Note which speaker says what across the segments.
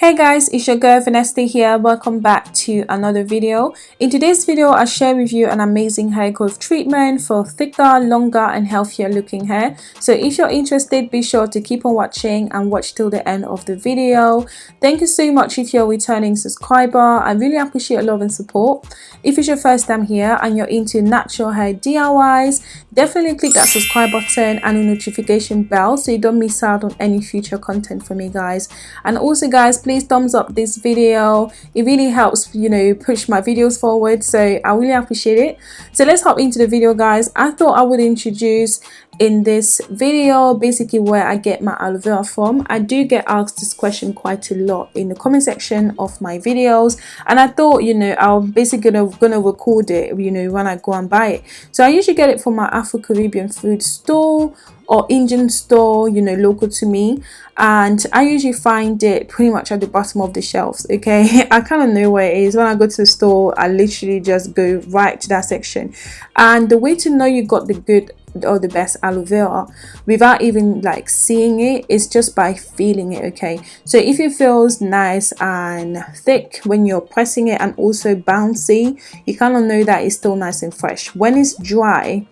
Speaker 1: Hey guys, it's your girl Vanessa here. Welcome back to another video. In today's video, I'll share with you an amazing hair growth treatment for thicker, longer and healthier looking hair. So if you're interested, be sure to keep on watching and watch till the end of the video. Thank you so much if you're a returning subscriber. I really appreciate your love and support. If it's your first time here and you're into natural hair DIYs, definitely click that subscribe button and the notification bell so you don't miss out on any future content from me guys. And also guys, please thumbs up this video. It really helps you know push my videos forward so i really appreciate it. So let's hop into the video guys. I thought i would introduce in this video basically where i get my aloe vera from. I do get asked this question quite a lot in the comment section of my videos and i thought you know i'm basically gonna, gonna record it you know when i go and buy it. So i usually get it from my afro-caribbean food store or Indian store, you know, local to me. And I usually find it pretty much at the bottom of the shelves, okay? I kind of know where it is. When I go to the store, I literally just go right to that section. And the way to know you got the good or the best aloe vera without even like seeing it is just by feeling it okay so if it feels nice and thick when you're pressing it and also bouncy you kind of know that it's still nice and fresh when it's dry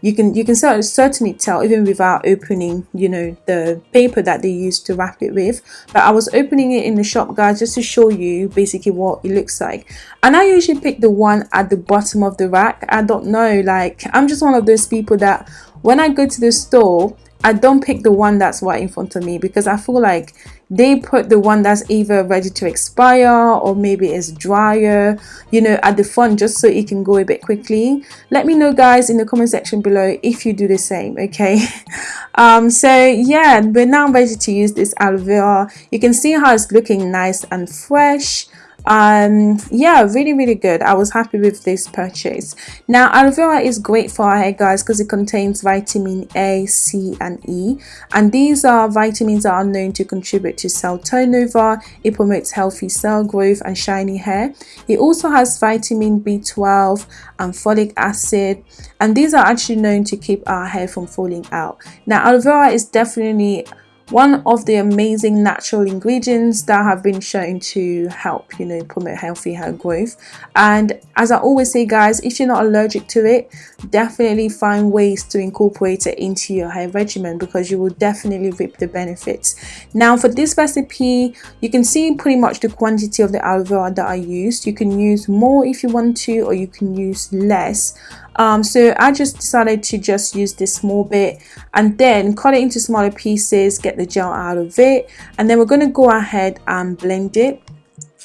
Speaker 1: you can you can certainly tell even without opening you know the paper that they used to wrap it with. But i was opening it in the shop guys just to show you basically what it looks like. And i usually pick the one at the bottom of the rack. I don't know like i'm just one of those people that when i go to the store i don't pick the one that's right in front of me because i feel like they put the one that's either ready to expire or maybe it's drier you know at the front just so it can go a bit quickly. Let me know guys in the comment section below if you do the same okay? Um so yeah we're now ready to use this aloe vera. You can see how it's looking nice and fresh um yeah really really good. I was happy with this purchase. Now aloe vera is great for our hair guys because it contains vitamin a c and e. And these are vitamins that are known to contribute to cell turnover. It promotes healthy cell growth and shiny hair. It also has vitamin b12 and folic acid. And these are actually known to keep our hair from falling out. Now aloe vera is definitely one of the amazing natural ingredients that have been shown to help you know promote healthy hair growth. And as i always say guys if you're not allergic to it definitely find ways to incorporate it into your hair regimen because you will definitely reap the benefits. Now for this recipe you can see pretty much the quantity of the aloe vera that i used. You can use more if you want to or you can use less um, so I just decided to just use this small bit and then cut it into smaller pieces get the gel out of it and then we're going to go ahead and blend it.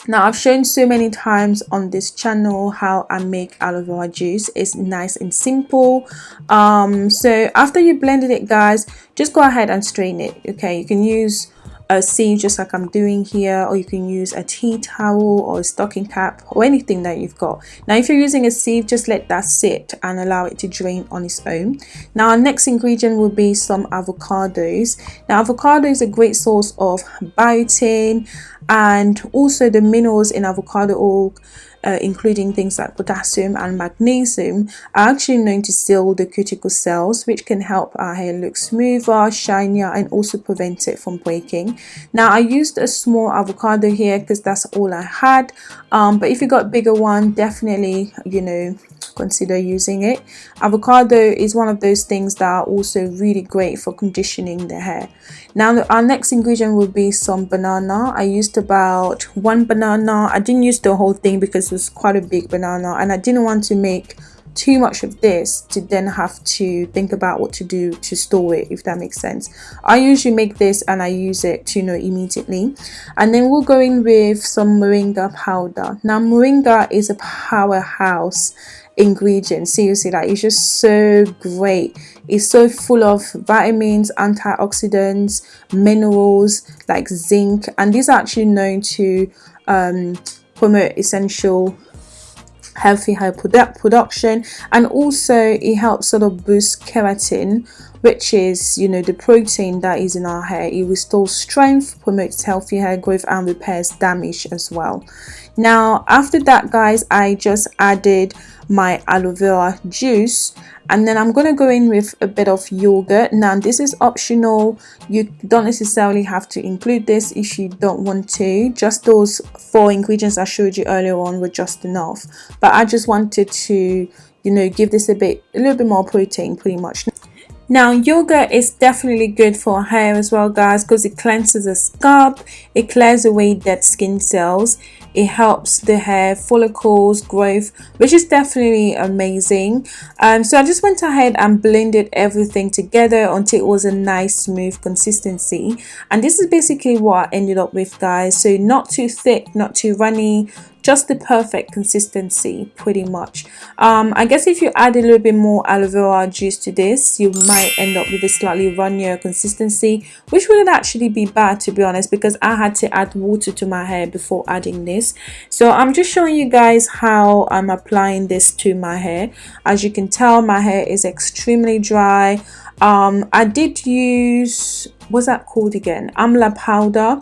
Speaker 1: Now i've shown so many times on this channel how i make aloe vera juice. It's nice and simple. Um, so after you blended it guys just go ahead and strain it okay? You can use a sieve just like I'm doing here or you can use a tea towel or a stocking cap or anything that you've got. Now if you're using a sieve just let that sit and allow it to drain on its own. Now our next ingredient will be some avocados. Now avocado is a great source of biotin and also the minerals in avocado oil uh, including things like potassium and magnesium, are actually known to seal the cuticle cells, which can help our hair look smoother, shinier, and also prevent it from breaking. Now, I used a small avocado here because that's all I had, um, but if you got bigger one, definitely, you know, consider using it. Avocado is one of those things that are also really great for conditioning the hair. Now our next ingredient will be some banana. I used about one banana. I didn't use the whole thing because it was quite a big banana and I didn't want to make too much of this to then have to think about what to do to store it if that makes sense. I usually make this and i use it to you know immediately. And then we'll go in with some moringa powder. Now moringa is a powerhouse ingredients seriously like it's just so great. It's so full of vitamins antioxidants minerals like zinc. And these are actually known to um, promote essential healthy hair product production and also it helps sort of boost keratin which is you know the protein that is in our hair. It restores strength promotes healthy hair growth and repairs damage as well. Now after that guys i just added my aloe vera juice and then I'm going to go in with a bit of yogurt. Now this is optional. You don't necessarily have to include this if you don't want to. Just those four ingredients I showed you earlier on were just enough. But I just wanted to you know give this a bit a little bit more protein pretty much now yoga is definitely good for hair as well guys because it cleanses the scalp it clears away dead skin cells it helps the hair follicles growth which is definitely amazing. Um, so I just went ahead and blended everything together until it was a nice smooth consistency. And this is basically what I ended up with guys. So not too thick not too runny just the perfect consistency pretty much. Um, I guess if you add a little bit more aloe vera juice to this you might end up with a slightly runnier consistency which wouldn't actually be bad to be honest because I had to add water to my hair before adding this. So I'm just showing you guys how I'm applying this to my hair. As you can tell my hair is extremely dry. Um, I did use what's that called again? Amla powder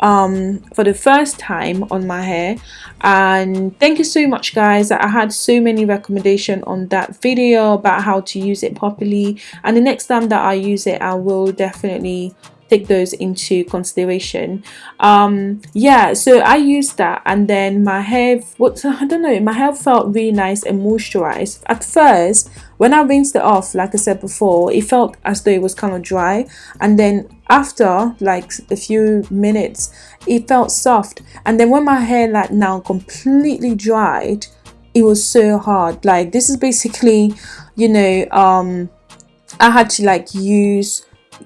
Speaker 1: um, for the first time on my hair. And thank you so much guys. I had so many recommendation on that video about how to use it properly. And the next time that I use it I will definitely take those into consideration. Um yeah so i used that and then my hair what i don't know my hair felt really nice and moisturized. At first when i rinsed it off like i said before it felt as though it was kind of dry. And then after like a few minutes it felt soft. And then when my hair like now completely dried it was so hard. Like this is basically you know um i had to like use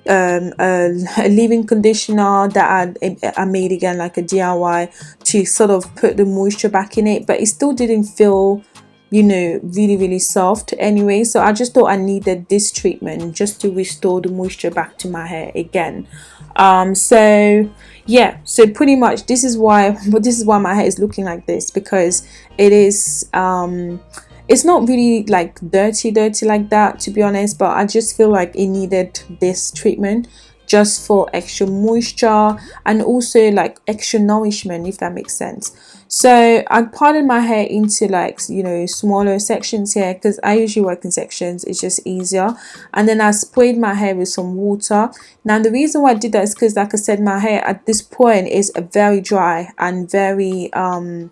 Speaker 1: um, a, a leave-in conditioner that I, I made again like a DIY to sort of put the moisture back in it but it still didn't feel you know really really soft anyway. So I just thought I needed this treatment just to restore the moisture back to my hair again. Um so yeah so pretty much this is why but this is why my hair is looking like this because it is um it's not really like dirty dirty like that to be honest but I just feel like it needed this treatment just for extra moisture and also like extra nourishment if that makes sense. So I parted my hair into like you know smaller sections here because I usually work in sections it's just easier. And then I sprayed my hair with some water. Now the reason why I did that is because like I said my hair at this point is very dry and very um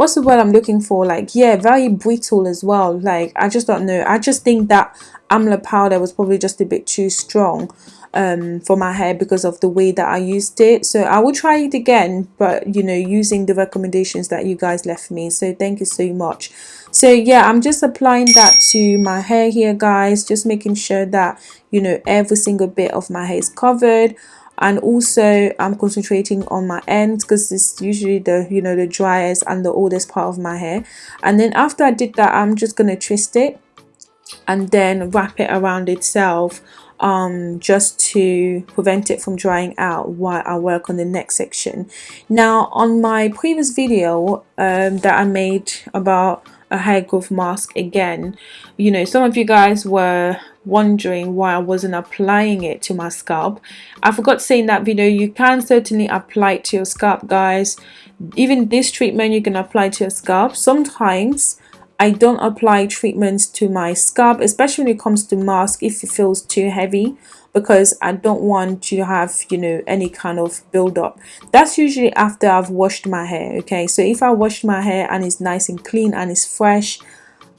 Speaker 1: what's the word I'm looking for? Like yeah very brittle as well. Like I just don't know. I just think that amla powder was probably just a bit too strong um, for my hair because of the way that I used it. So I will try it again but you know using the recommendations that you guys left me. So thank you so much. So yeah I'm just applying that to my hair here guys. Just making sure that you know every single bit of my hair is covered and also I'm concentrating on my ends because it's usually the you know the driest and the oldest part of my hair and then after I did that I'm just gonna twist it and then wrap it around itself um, just to prevent it from drying out while I work on the next section. Now on my previous video um, that I made about a hair growth mask again. You know some of you guys were wondering why I wasn't applying it to my scalp. I forgot to say in that video you can certainly apply it to your scalp guys. Even this treatment you can apply to your scalp. Sometimes I don't apply treatments to my scalp especially when it comes to mask if it feels too heavy because I don't want to have you know any kind of buildup. That's usually after I've washed my hair okay? So if I washed my hair and it's nice and clean and it's fresh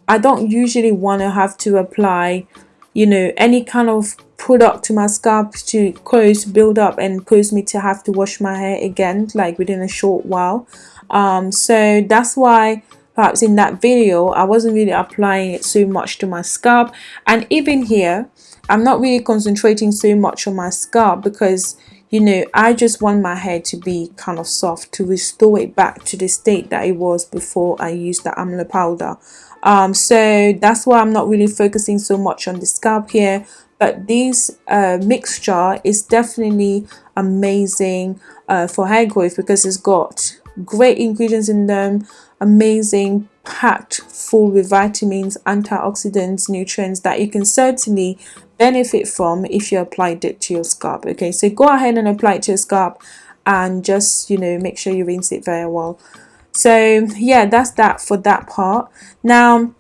Speaker 1: I don't usually want to have to apply you know any kind of product to my scalp to cause build up and cause me to have to wash my hair again like within a short while. Um so that's why perhaps in that video I wasn't really applying it so much to my scalp. And even here I'm not really concentrating so much on my scalp because you know I just want my hair to be kind of soft to restore it back to the state that it was before I used the amla powder. Um, so that's why I'm not really focusing so much on the scalp here. But this uh, mixture is definitely amazing uh, for hair growth because it's got great ingredients in them amazing packed full with vitamins antioxidants nutrients that you can certainly benefit from if you applied it to your scalp okay? So go ahead and apply it to your scalp and just you know make sure you rinse it very well. So yeah that's that for that part. Now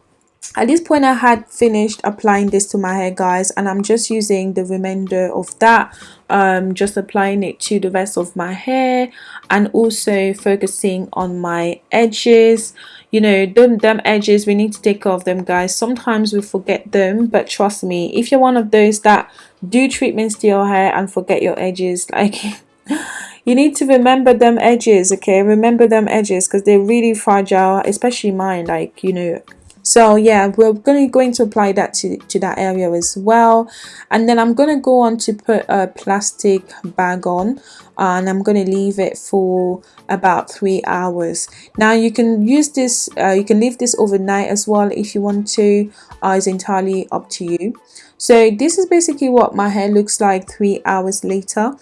Speaker 1: at this point I had finished applying this to my hair guys and I'm just using the remainder of that um, just applying it to the rest of my hair and also focusing on my edges. You know them, them edges we need to take care of them guys. Sometimes we forget them but trust me if you're one of those that do treatments to your hair and forget your edges like you need to remember them edges okay? Remember them edges because they're really fragile especially mine like you know so yeah we're going to going to apply that to, to that area as well. And then I'm going to go on to put a plastic bag on and I'm going to leave it for about three hours. Now you can use this uh, you can leave this overnight as well if you want to uh, it's entirely up to you. So this is basically what my hair looks like three hours later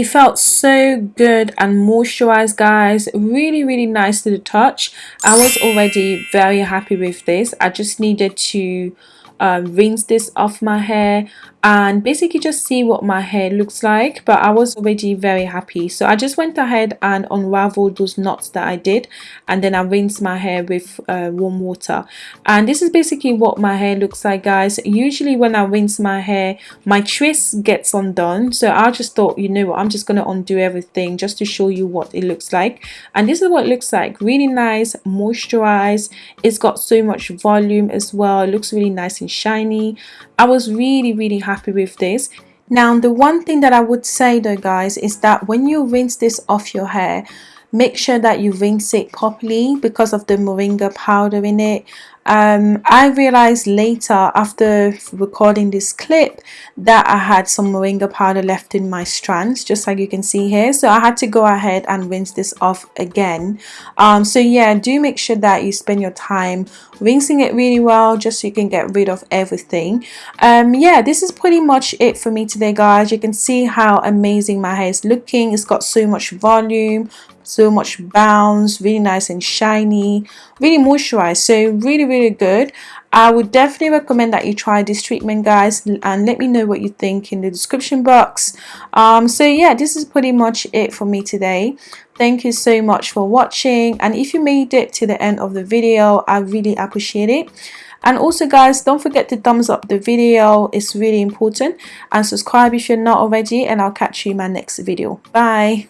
Speaker 1: it felt so good and moisturized guys. Really really nice to the touch. I was already very happy with this. I just needed to um, rinse this off my hair and basically just see what my hair looks like but I was already very happy. So I just went ahead and unraveled those knots that I did and then I rinsed my hair with uh, warm water. And this is basically what my hair looks like guys. Usually when I rinse my hair my twist gets undone. So I just thought you know what I'm just gonna undo everything just to show you what it looks like. And this is what it looks like. Really nice moisturized. It's got so much volume as well. It looks really nice and shiny. I was really really happy with this. Now the one thing that I would say though guys is that when you rinse this off your hair make sure that you rinse it properly because of the moringa powder in it um, I realized later after recording this clip that I had some moringa powder left in my strands just like you can see here. So I had to go ahead and rinse this off again. Um, so yeah do make sure that you spend your time rinsing it really well just so you can get rid of everything. Um, yeah this is pretty much it for me today guys. You can see how amazing my hair is looking. It's got so much volume so much bounce really nice and shiny really moisturized so really really good. I would definitely recommend that you try this treatment guys and let me know what you think in the description box. Um, so yeah this is pretty much it for me today. Thank you so much for watching and if you made it to the end of the video I really appreciate it. And also guys don't forget to thumbs up the video it's really important and subscribe if you're not already and I'll catch you in my next video. Bye